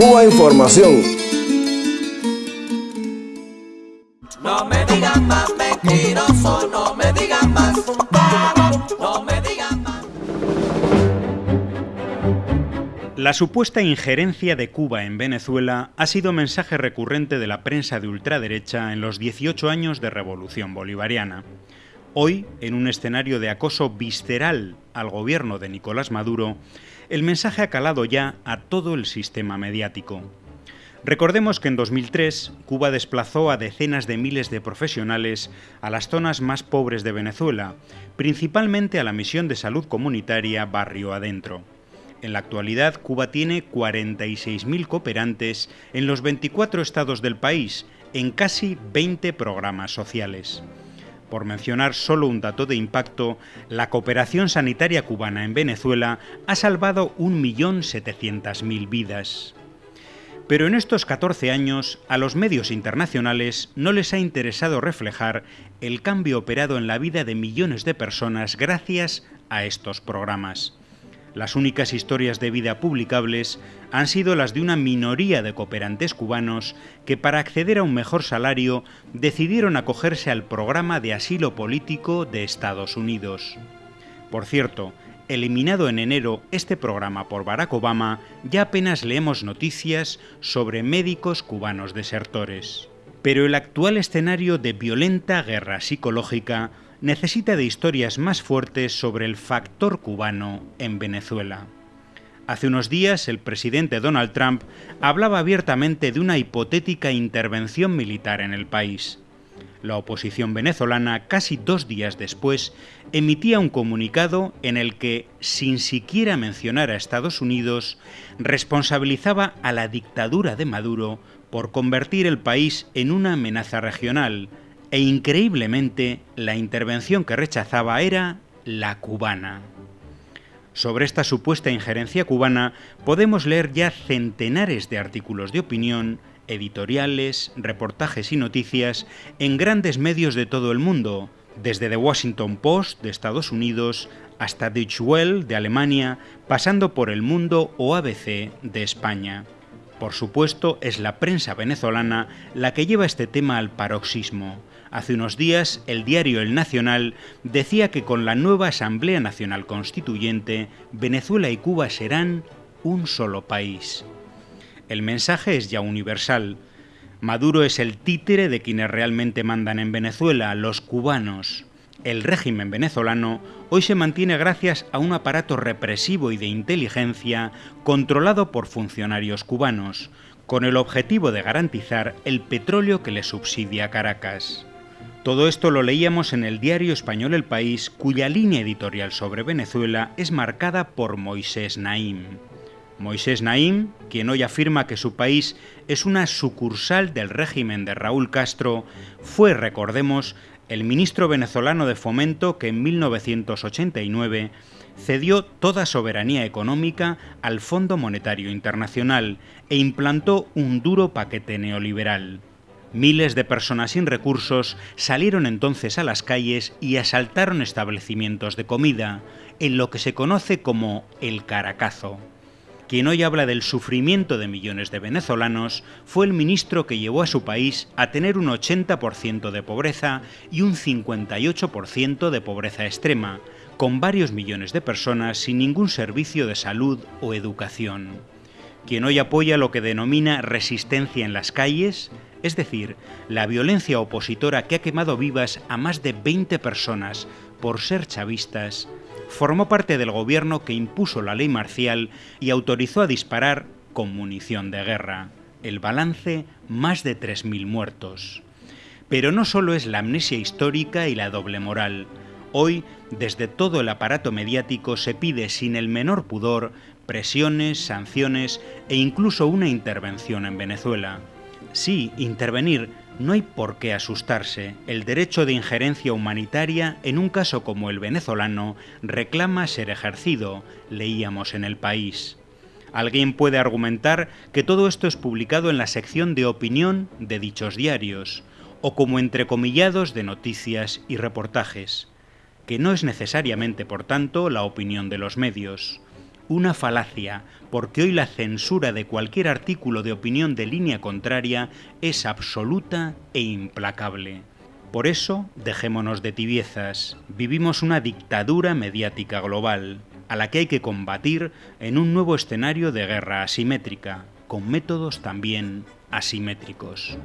Cuba Información. No me digan más mentiroso, no me digan más no me digan más. La supuesta injerencia de Cuba en Venezuela ha sido mensaje recurrente de la prensa de ultraderecha en los 18 años de revolución bolivariana. Hoy, en un escenario de acoso visceral al gobierno de Nicolás Maduro, el mensaje ha calado ya a todo el sistema mediático. Recordemos que en 2003 Cuba desplazó a decenas de miles de profesionales a las zonas más pobres de Venezuela, principalmente a la misión de salud comunitaria Barrio Adentro. En la actualidad, Cuba tiene 46.000 cooperantes en los 24 estados del país, en casi 20 programas sociales. Por mencionar solo un dato de impacto, la cooperación sanitaria cubana en Venezuela ha salvado 1.700.000 vidas. Pero en estos 14 años, a los medios internacionales no les ha interesado reflejar el cambio operado en la vida de millones de personas gracias a estos programas. Las únicas historias de vida publicables han sido las de una minoría de cooperantes cubanos que para acceder a un mejor salario decidieron acogerse al programa de asilo político de Estados Unidos. Por cierto, eliminado en enero este programa por Barack Obama, ya apenas leemos noticias sobre médicos cubanos desertores. Pero el actual escenario de violenta guerra psicológica necesita de historias más fuertes sobre el factor cubano en Venezuela. Hace unos días el presidente Donald Trump hablaba abiertamente de una hipotética intervención militar en el país. La oposición venezolana, casi dos días después, emitía un comunicado en el que, sin siquiera mencionar a Estados Unidos, responsabilizaba a la dictadura de Maduro por convertir el país en una amenaza regional, e increíblemente la intervención que rechazaba era la cubana. Sobre esta supuesta injerencia cubana podemos leer ya centenares de artículos de opinión, editoriales, reportajes y noticias en grandes medios de todo el mundo, desde The Washington Post de Estados Unidos hasta Deutsche Welle de Alemania, pasando por El Mundo o ABC de España. Por supuesto, es la prensa venezolana la que lleva este tema al paroxismo, Hace unos días, el diario El Nacional decía que con la nueva Asamblea Nacional Constituyente, Venezuela y Cuba serán un solo país. El mensaje es ya universal. Maduro es el títere de quienes realmente mandan en Venezuela, los cubanos. El régimen venezolano hoy se mantiene gracias a un aparato represivo y de inteligencia controlado por funcionarios cubanos, con el objetivo de garantizar el petróleo que le subsidia Caracas. Todo esto lo leíamos en el diario español El País, cuya línea editorial sobre Venezuela es marcada por Moisés Naim. Moisés Naim, quien hoy afirma que su país es una sucursal del régimen de Raúl Castro, fue, recordemos, el ministro venezolano de Fomento que en 1989 cedió toda soberanía económica al Fondo Monetario Internacional e implantó un duro paquete neoliberal. Miles de personas sin recursos salieron entonces a las calles y asaltaron establecimientos de comida, en lo que se conoce como el Caracazo. Quien hoy habla del sufrimiento de millones de venezolanos fue el ministro que llevó a su país a tener un 80% de pobreza y un 58% de pobreza extrema, con varios millones de personas sin ningún servicio de salud o educación. Quien hoy apoya lo que denomina resistencia en las calles, es decir, la violencia opositora que ha quemado vivas a más de 20 personas por ser chavistas, formó parte del gobierno que impuso la ley marcial y autorizó a disparar con munición de guerra. El balance, más de 3.000 muertos. Pero no solo es la amnesia histórica y la doble moral. Hoy, desde todo el aparato mediático se pide sin el menor pudor presiones, sanciones e incluso una intervención en Venezuela. Sí, intervenir, no hay por qué asustarse. El derecho de injerencia humanitaria, en un caso como el venezolano, reclama ser ejercido, leíamos en el país. Alguien puede argumentar que todo esto es publicado en la sección de opinión de dichos diarios, o como entrecomillados de noticias y reportajes, que no es necesariamente, por tanto, la opinión de los medios. Una falacia, porque hoy la censura de cualquier artículo de opinión de línea contraria es absoluta e implacable. Por eso, dejémonos de tibiezas. Vivimos una dictadura mediática global, a la que hay que combatir en un nuevo escenario de guerra asimétrica, con métodos también asimétricos.